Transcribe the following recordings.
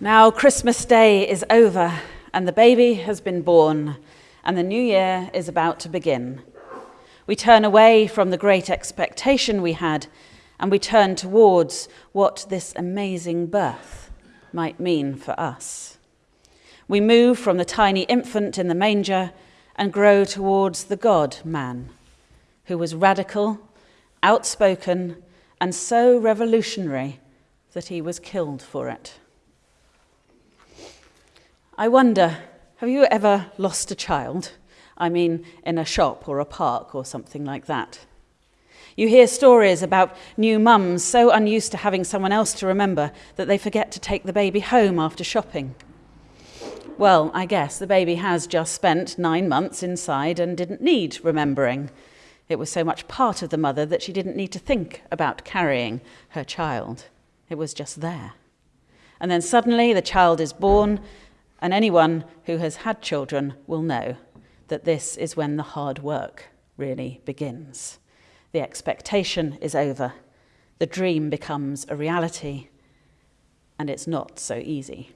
Now, Christmas Day is over, and the baby has been born, and the new year is about to begin. We turn away from the great expectation we had, and we turn towards what this amazing birth might mean for us. We move from the tiny infant in the manger and grow towards the God man, who was radical, outspoken, and so revolutionary that he was killed for it. I wonder, have you ever lost a child? I mean, in a shop or a park or something like that. You hear stories about new mums so unused to having someone else to remember that they forget to take the baby home after shopping. Well, I guess the baby has just spent nine months inside and didn't need remembering. It was so much part of the mother that she didn't need to think about carrying her child. It was just there. And then suddenly the child is born and anyone who has had children will know that this is when the hard work really begins. The expectation is over, the dream becomes a reality, and it's not so easy.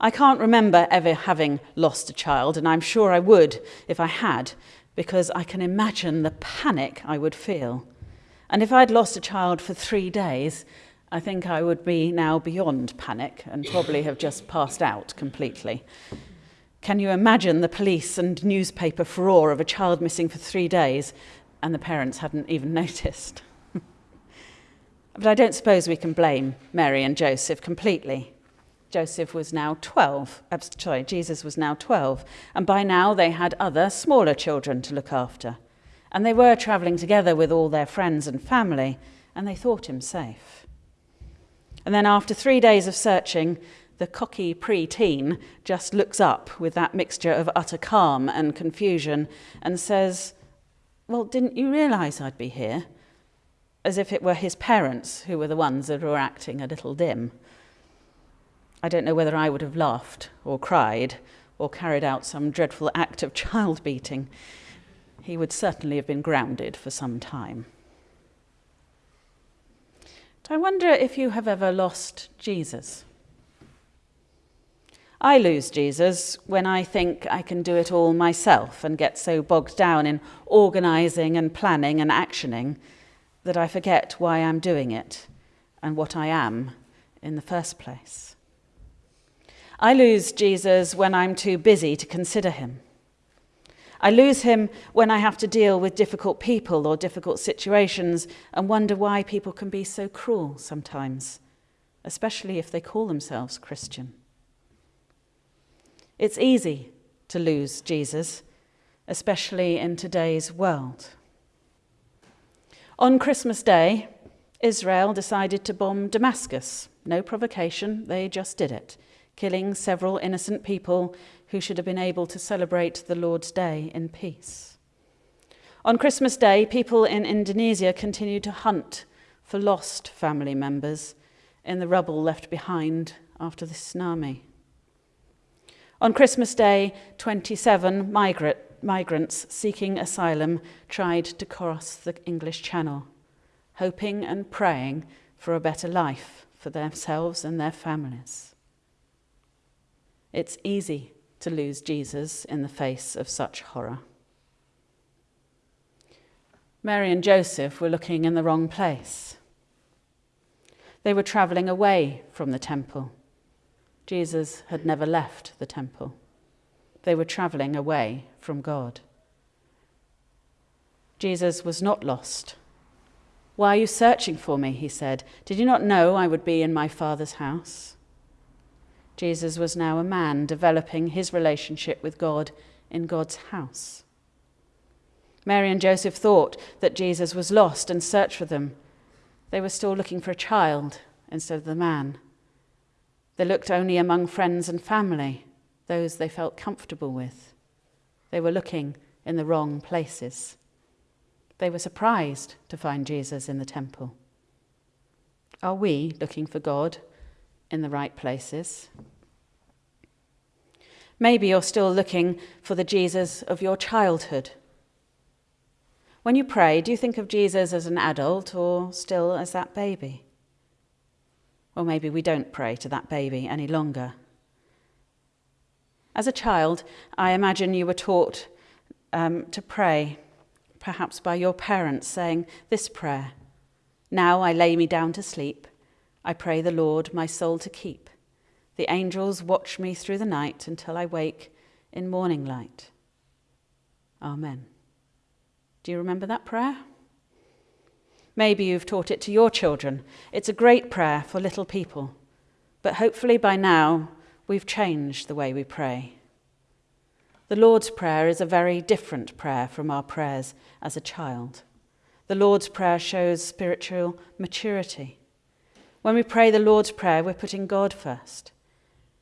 I can't remember ever having lost a child, and I'm sure I would if I had, because I can imagine the panic I would feel. And if I'd lost a child for three days, I think I would be now beyond panic and probably have just passed out completely. Can you imagine the police and newspaper furore of a child missing for three days and the parents hadn't even noticed? but I don't suppose we can blame Mary and Joseph completely. Joseph was now 12, uh, sorry, Jesus was now 12, and by now they had other smaller children to look after. And they were travelling together with all their friends and family, and they thought him safe. And then after three days of searching, the cocky pre-teen just looks up with that mixture of utter calm and confusion and says, well, didn't you realise I'd be here? As if it were his parents who were the ones that were acting a little dim. I don't know whether I would have laughed or cried or carried out some dreadful act of child beating. He would certainly have been grounded for some time. I wonder if you have ever lost Jesus. I lose Jesus when I think I can do it all myself and get so bogged down in organising and planning and actioning that I forget why I'm doing it and what I am in the first place. I lose Jesus when I'm too busy to consider him. I lose him when I have to deal with difficult people or difficult situations and wonder why people can be so cruel sometimes, especially if they call themselves Christian. It's easy to lose Jesus, especially in today's world. On Christmas Day, Israel decided to bomb Damascus. No provocation, they just did it, killing several innocent people who should have been able to celebrate the Lord's Day in peace. On Christmas Day, people in Indonesia continued to hunt for lost family members in the rubble left behind after the tsunami. On Christmas Day, 27 migrant, migrants seeking asylum tried to cross the English Channel, hoping and praying for a better life for themselves and their families. It's easy to lose Jesus in the face of such horror. Mary and Joseph were looking in the wrong place. They were travelling away from the temple. Jesus had never left the temple. They were travelling away from God. Jesus was not lost. Why are you searching for me? He said. Did you not know I would be in my Father's house? Jesus was now a man developing his relationship with God in God's house. Mary and Joseph thought that Jesus was lost and searched for them. They were still looking for a child instead of the man. They looked only among friends and family, those they felt comfortable with. They were looking in the wrong places. They were surprised to find Jesus in the temple. Are we looking for God in the right places. Maybe you're still looking for the Jesus of your childhood. When you pray, do you think of Jesus as an adult or still as that baby? Or maybe we don't pray to that baby any longer. As a child, I imagine you were taught um, to pray, perhaps by your parents, saying this prayer Now I lay me down to sleep. I pray the Lord my soul to keep. The angels watch me through the night until I wake in morning light. Amen. Do you remember that prayer? Maybe you've taught it to your children. It's a great prayer for little people. But hopefully by now, we've changed the way we pray. The Lord's Prayer is a very different prayer from our prayers as a child. The Lord's Prayer shows spiritual maturity. When we pray the Lord's Prayer, we're putting God first.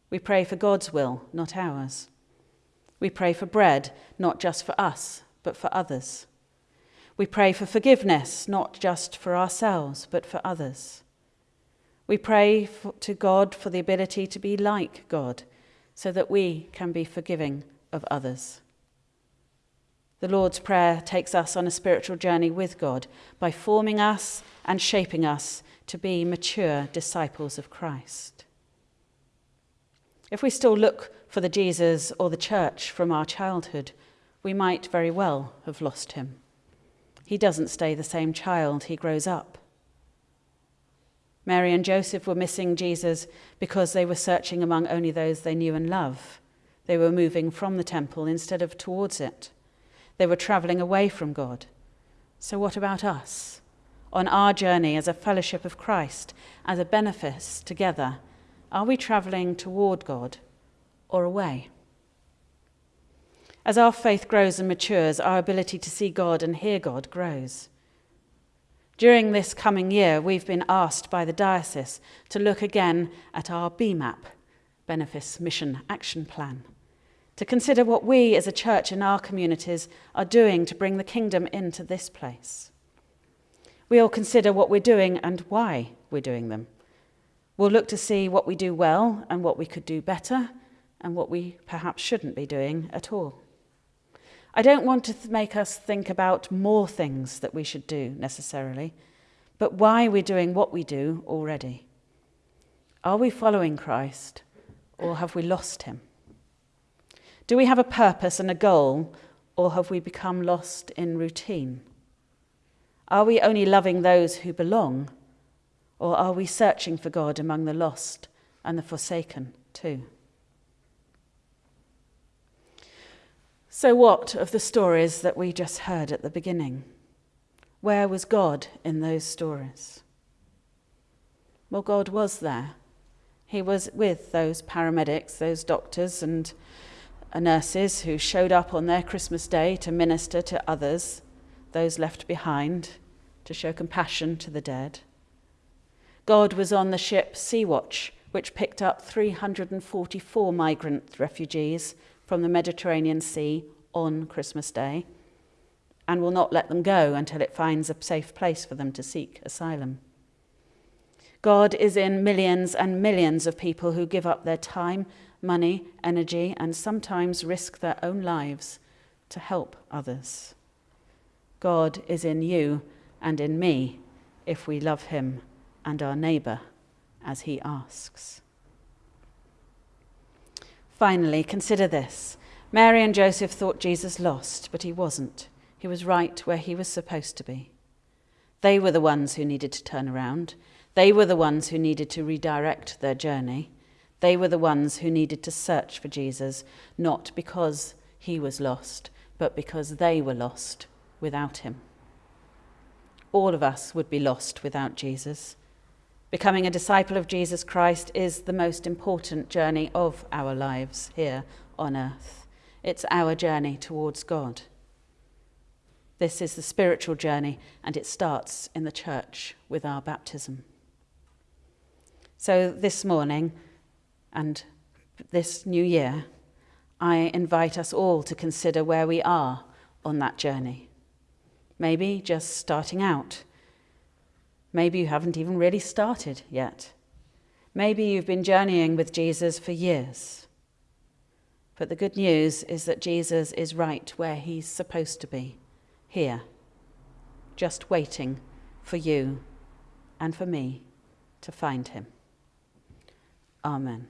We pray for God's will, not ours. We pray for bread, not just for us, but for others. We pray for forgiveness, not just for ourselves, but for others. We pray for, to God for the ability to be like God, so that we can be forgiving of others. The Lord's Prayer takes us on a spiritual journey with God by forming us and shaping us to be mature disciples of Christ. If we still look for the Jesus or the church from our childhood, we might very well have lost him. He doesn't stay the same child, he grows up. Mary and Joseph were missing Jesus because they were searching among only those they knew and love. They were moving from the temple instead of towards it. They were traveling away from God. So, what about us? On our journey as a fellowship of Christ, as a benefice together, are we traveling toward God or away? As our faith grows and matures, our ability to see God and hear God grows. During this coming year, we've been asked by the diocese to look again at our BMAP, Benefice Mission Action Plan, to consider what we as a church in our communities are doing to bring the kingdom into this place. We'll consider what we're doing and why we're doing them. We'll look to see what we do well and what we could do better and what we perhaps shouldn't be doing at all. I don't want to make us think about more things that we should do necessarily, but why we're doing what we do already. Are we following Christ or have we lost him? Do we have a purpose and a goal or have we become lost in routine? Are we only loving those who belong or are we searching for God among the lost and the forsaken too? So, what of the stories that we just heard at the beginning? Where was God in those stories? Well, God was there. He was with those paramedics, those doctors, and uh, nurses who showed up on their Christmas day to minister to others, those left behind, to show compassion to the dead. God was on the ship Sea Watch, which picked up 344 migrant refugees from the Mediterranean Sea on Christmas Day and will not let them go until it finds a safe place for them to seek asylum. God is in millions and millions of people who give up their time, money, energy, and sometimes risk their own lives to help others. God is in you and in me if we love him and our neighbour as he asks. Finally, consider this. Mary and Joseph thought Jesus lost, but he wasn't. He was right where he was supposed to be. They were the ones who needed to turn around. They were the ones who needed to redirect their journey. They were the ones who needed to search for Jesus, not because he was lost, but because they were lost without him. All of us would be lost without Jesus. Becoming a disciple of Jesus Christ is the most important journey of our lives here on earth. It's our journey towards God. This is the spiritual journey, and it starts in the church with our baptism. So, this morning and this new year, I invite us all to consider where we are on that journey. Maybe just starting out Maybe you haven't even really started yet. Maybe you've been journeying with Jesus for years. But the good news is that Jesus is right where he's supposed to be, here, just waiting for you and for me to find him. Amen.